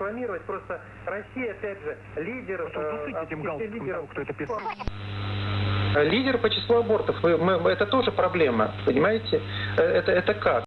рекламировать. Просто Россия, опять же, лидер... А Просто э, этим в галстуком лидеров. того, кто это писал. Лидер по числу абортов. мы, мы- это тоже проблема, понимаете? Э, это, это как?